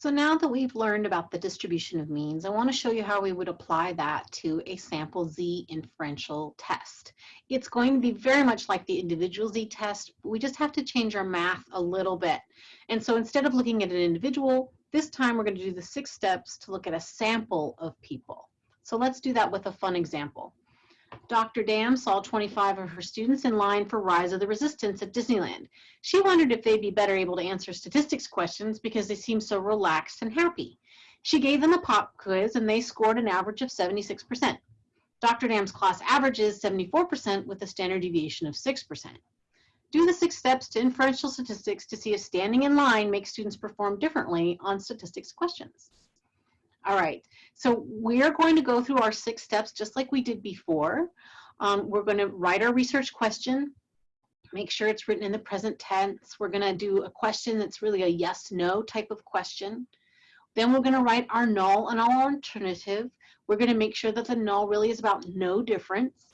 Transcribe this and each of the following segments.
So now that we've learned about the distribution of means, I want to show you how we would apply that to a sample Z inferential test. It's going to be very much like the individual Z test. We just have to change our math a little bit. And so instead of looking at an individual, this time we're going to do the six steps to look at a sample of people. So let's do that with a fun example. Dr. Dam saw 25 of her students in line for Rise of the Resistance at Disneyland. She wondered if they'd be better able to answer statistics questions because they seemed so relaxed and happy. She gave them a pop quiz and they scored an average of 76%. Dr. Dam's class average is 74% with a standard deviation of 6%. Do the six steps to inferential statistics to see if standing in line makes students perform differently on statistics questions. All right, so we're going to go through our six steps just like we did before. Um, we're going to write our research question, make sure it's written in the present tense. We're going to do a question that's really a yes, no type of question. Then we're going to write our null and our alternative. We're going to make sure that the null really is about no difference.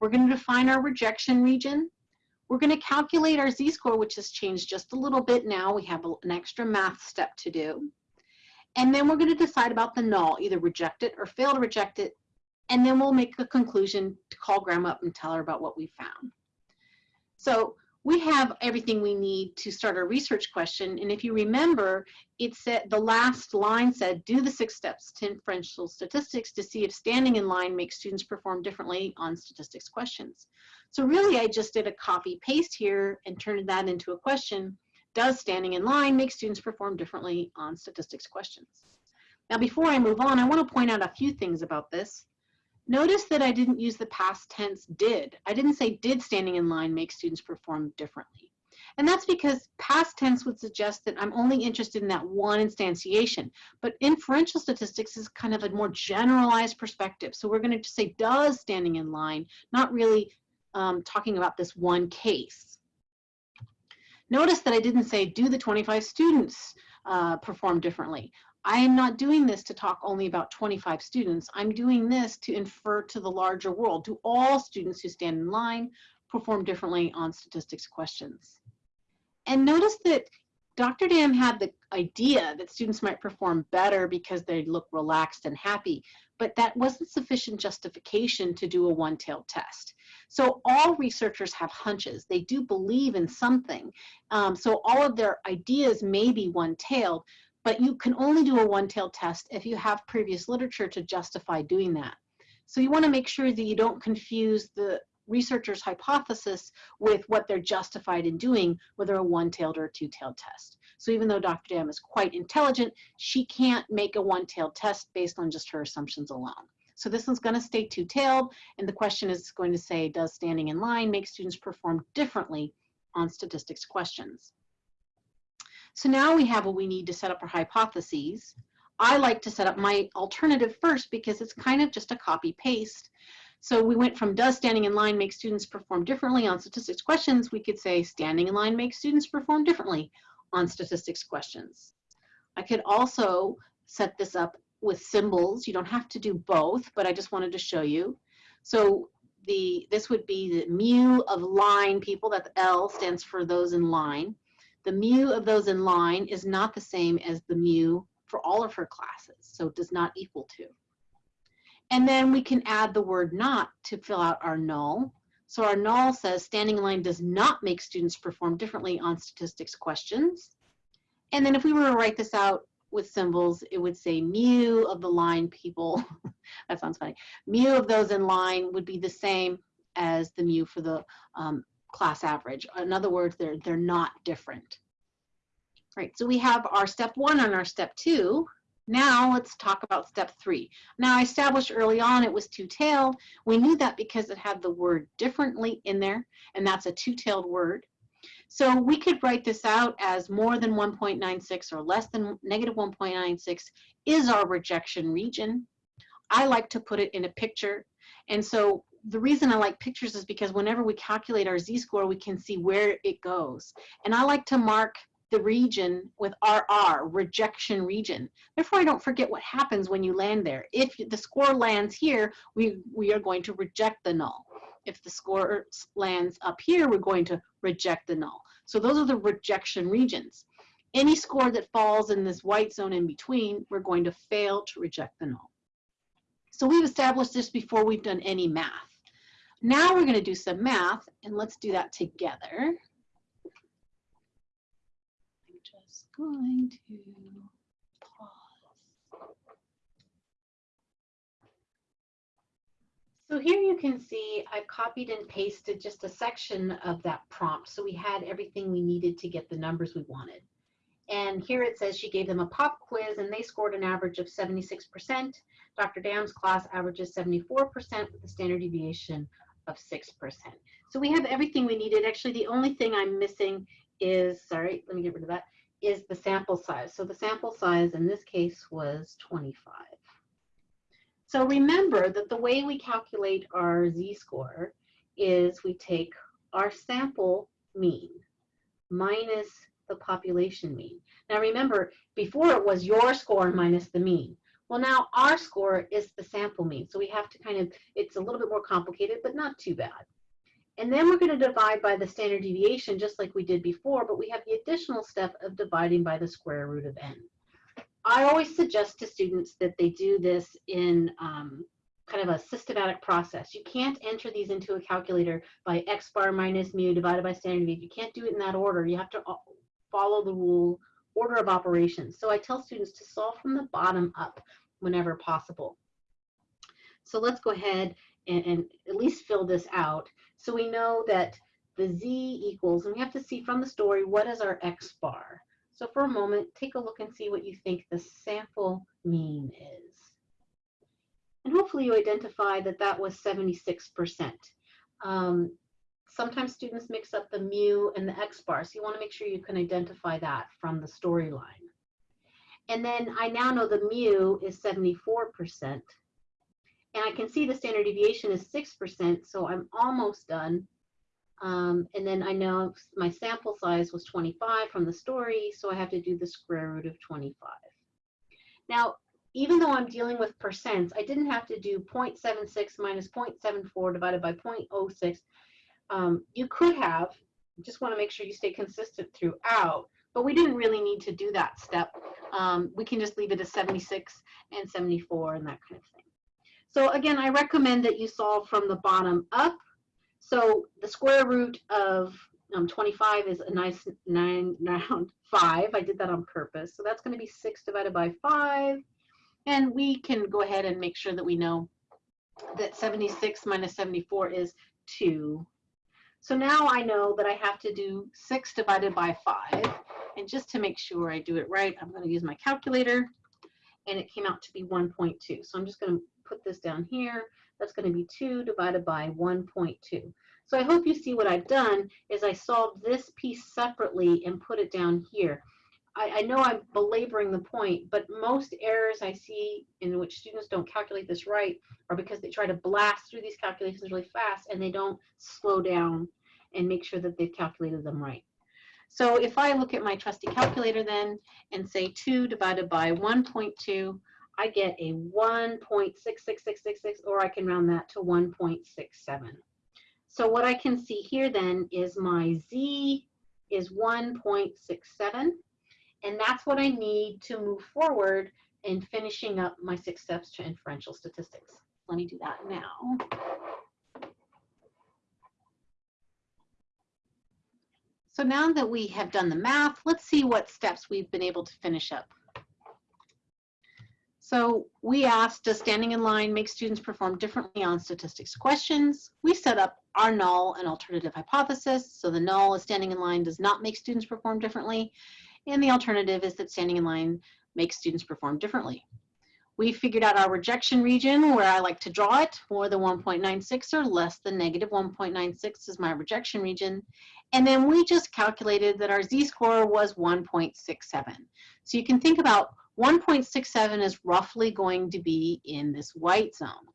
We're going to define our rejection region. We're going to calculate our z-score, which has changed just a little bit now. We have an extra math step to do. And then we're going to decide about the null, either reject it or fail to reject it. And then we'll make a conclusion to call grandma up and tell her about what we found. So we have everything we need to start our research question. And if you remember, it said the last line said, do the six steps to inferential statistics to see if standing in line makes students perform differently on statistics questions. So really, I just did a copy paste here and turned that into a question does standing in line make students perform differently on statistics questions? Now, before I move on, I want to point out a few things about this. Notice that I didn't use the past tense did. I didn't say did standing in line make students perform differently. And that's because past tense would suggest that I'm only interested in that one instantiation. But inferential statistics is kind of a more generalized perspective. So we're going to say does standing in line, not really um, talking about this one case. Notice that I didn't say, do the 25 students uh, perform differently? I am not doing this to talk only about 25 students. I'm doing this to infer to the larger world. Do all students who stand in line perform differently on statistics questions? And notice that Dr. Dam had the idea that students might perform better because they look relaxed and happy, but that wasn't sufficient justification to do a one-tailed test. So all researchers have hunches. They do believe in something. Um, so all of their ideas may be one-tailed, but you can only do a one-tailed test if you have previous literature to justify doing that. So you want to make sure that you don't confuse the researcher's hypothesis with what they're justified in doing, whether a one-tailed or a two-tailed test. So even though Dr. Dam is quite intelligent, she can't make a one-tailed test based on just her assumptions alone. So this one's going to stay two-tailed, and the question is going to say, does standing in line make students perform differently on statistics questions? So now we have what we need to set up our hypotheses. I like to set up my alternative first because it's kind of just a copy paste. So we went from does standing in line make students perform differently on statistics questions, we could say standing in line makes students perform differently on statistics questions. I could also set this up with symbols. You don't have to do both, but I just wanted to show you. So the this would be the mu of line people, that L stands for those in line. The mu of those in line is not the same as the mu for all of her classes, so it does not equal to. And then we can add the word not to fill out our null. So our null says standing in line does not make students perform differently on statistics questions. And then if we were to write this out with symbols, it would say mu of the line people. that sounds funny. Mu of those in line would be the same as the mu for the um, class average. In other words, they're, they're not different. Right, so we have our step one and our step two. Now let's talk about step three. Now I established early on it was two-tailed. We knew that because it had the word differently in there, and that's a two-tailed word. So we could write this out as more than 1.96 or less than negative 1.96 is our rejection region. I like to put it in a picture. And so the reason I like pictures is because whenever we calculate our z-score, we can see where it goes. And I like to mark the region with RR, rejection region. Therefore, I don't forget what happens when you land there. If the score lands here, we, we are going to reject the null. If the score lands up here, we're going to reject the null. So those are the rejection regions. Any score that falls in this white zone in between, we're going to fail to reject the null. So we've established this before we've done any math. Now we're going to do some math, and let's do that together. I'm to pause. So here you can see I've copied and pasted just a section of that prompt. So we had everything we needed to get the numbers we wanted. And here it says she gave them a pop quiz and they scored an average of 76%. Dr. Dam's class averages 74% with a standard deviation of 6%. So we have everything we needed. Actually, the only thing I'm missing is, sorry, let me get rid of that, is the sample size. So the sample size in this case was 25. So remember that the way we calculate our z-score is we take our sample mean minus the population mean. Now remember, before it was your score minus the mean. Well, now our score is the sample mean. So we have to kind of, it's a little bit more complicated, but not too bad. And then we're going to divide by the standard deviation just like we did before, but we have the additional step of dividing by the square root of n. I always suggest to students that they do this in um, kind of a systematic process. You can't enter these into a calculator by x bar minus mu divided by standard deviation. You can't do it in that order. You have to uh, follow the rule order of operations. So I tell students to solve from the bottom up whenever possible. So let's go ahead and, and at least fill this out. So we know that the z equals, and we have to see from the story, what is our x bar? So for a moment, take a look and see what you think the sample mean is. And hopefully you identify that that was 76%. Um, sometimes students mix up the mu and the x bar, so you want to make sure you can identify that from the storyline. And then I now know the mu is 74%. And I can see the standard deviation is 6%, so I'm almost done. Um, and then I know my sample size was 25 from the story, so I have to do the square root of 25. Now, even though I'm dealing with percents, I didn't have to do 0.76 minus 0.74 divided by 0.06. Um, you could have, just want to make sure you stay consistent throughout, but we didn't really need to do that step. Um, we can just leave it as 76 and 74 and that kind of thing. So again, I recommend that you solve from the bottom up so the square root of um, 25 is a nice nine round five. I did that on purpose. So that's going to be six divided by five. And we can go ahead and make sure that we know that 76 minus 74 is two. So now I know that I have to do six divided by five. And just to make sure I do it right, I'm going to use my calculator. And it came out to be 1.2. So I'm just going to put this down here. That's going to be 2 divided by 1.2. So I hope you see what I've done is I solved this piece separately and put it down here. I, I, know I'm belaboring the point, but most errors I see in which students don't calculate this right are because they try to blast through these calculations really fast and they don't slow down and make sure that they've calculated them right. So if I look at my trusty calculator then and say 2 divided by 1.2, I get a 1.66666, or I can round that to 1.67. So what I can see here then is my Z is 1.67, and that's what I need to move forward in finishing up my six steps to inferential statistics. Let me do that now. So now that we have done the math, let's see what steps we've been able to finish up. So we asked, does standing in line make students perform differently on statistics questions? We set up our null and alternative hypothesis. So the null is standing in line does not make students perform differently. And the alternative is that standing in line makes students perform differently. We figured out our rejection region where I like to draw it, more than 1.96 or less than negative 1.96 is my rejection region. And then we just calculated that our z-score was 1.67. So you can think about 1.67 is roughly going to be in this white zone.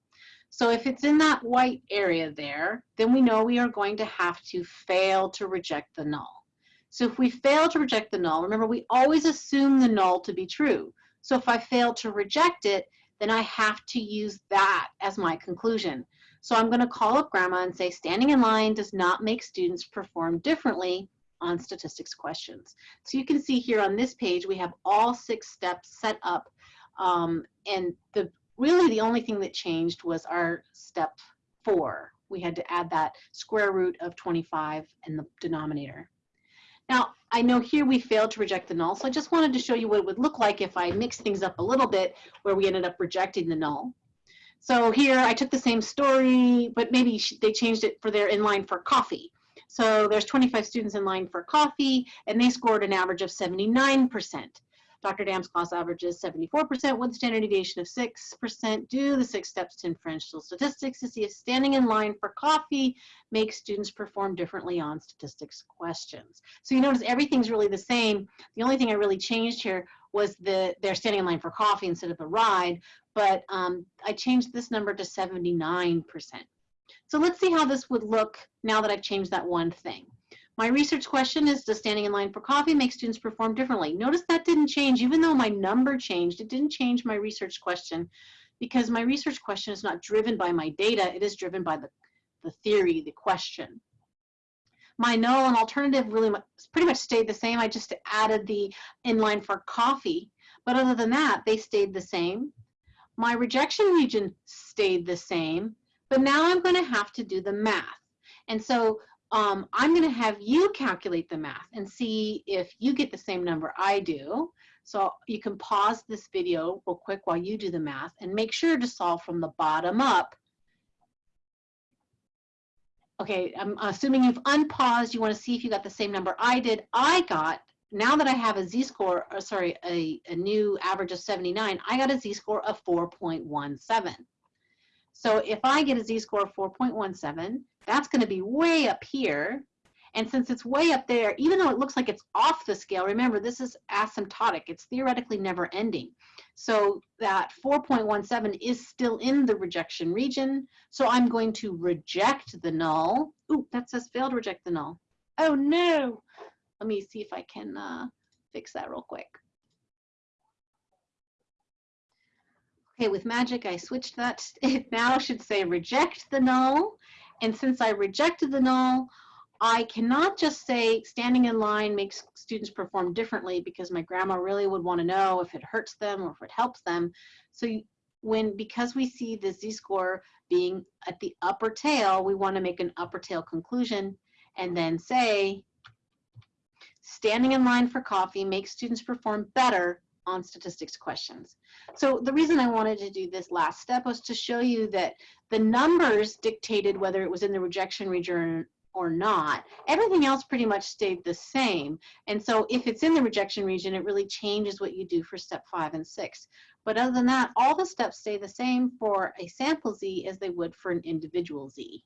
So if it's in that white area there, then we know we are going to have to fail to reject the null. So if we fail to reject the null, remember we always assume the null to be true. So if I fail to reject it, then I have to use that as my conclusion. So I'm going to call up grandma and say standing in line does not make students perform differently on statistics questions. So you can see here on this page, we have all six steps set up. Um, and the really the only thing that changed was our step four. We had to add that square root of 25 in the denominator. Now, I know here we failed to reject the null, so I just wanted to show you what it would look like if I mixed things up a little bit where we ended up rejecting the null. So here I took the same story, but maybe they changed it for their inline for coffee. So there's 25 students in line for coffee, and they scored an average of 79%. Dr. Dam's class averages 74% with a standard deviation of 6%. Do the six steps to inferential statistics to see if standing in line for coffee makes students perform differently on statistics questions. So you notice everything's really the same. The only thing I really changed here was the they're standing in line for coffee instead of the ride, but um, I changed this number to 79%. So let's see how this would look now that I've changed that one thing. My research question is, does standing in line for coffee make students perform differently? Notice that didn't change, even though my number changed, it didn't change my research question because my research question is not driven by my data, it is driven by the, the theory, the question. My null and alternative really pretty much stayed the same. I just added the inline for coffee. But other than that, they stayed the same. My rejection region stayed the same, but now I'm gonna have to do the math. And so um, I'm going to have you calculate the math and see if you get the same number I do. So you can pause this video real quick while you do the math and make sure to solve from the bottom up. Okay, I'm assuming you've unpaused. You want to see if you got the same number I did. I got, now that I have a z-score, sorry, a, a new average of 79, I got a z-score of 4.17. So if I get a z-score of 4.17, that's going to be way up here. And since it's way up there, even though it looks like it's off the scale, remember this is asymptotic. It's theoretically never ending. So that 4.17 is still in the rejection region. So I'm going to reject the null. Ooh, that says failed to reject the null. Oh no. Let me see if I can uh, fix that real quick. Okay, with magic, I switched that. It now should say reject the null. And since I rejected the null, I cannot just say standing in line makes students perform differently because my grandma really would want to know if it hurts them or if it helps them. So when, because we see the z-score being at the upper tail, we want to make an upper tail conclusion and then say, standing in line for coffee makes students perform better on statistics questions. So the reason I wanted to do this last step was to show you that the numbers dictated whether it was in the rejection region or not. Everything else pretty much stayed the same. And so if it's in the rejection region, it really changes what you do for step five and six. But other than that, all the steps stay the same for a sample Z as they would for an individual Z.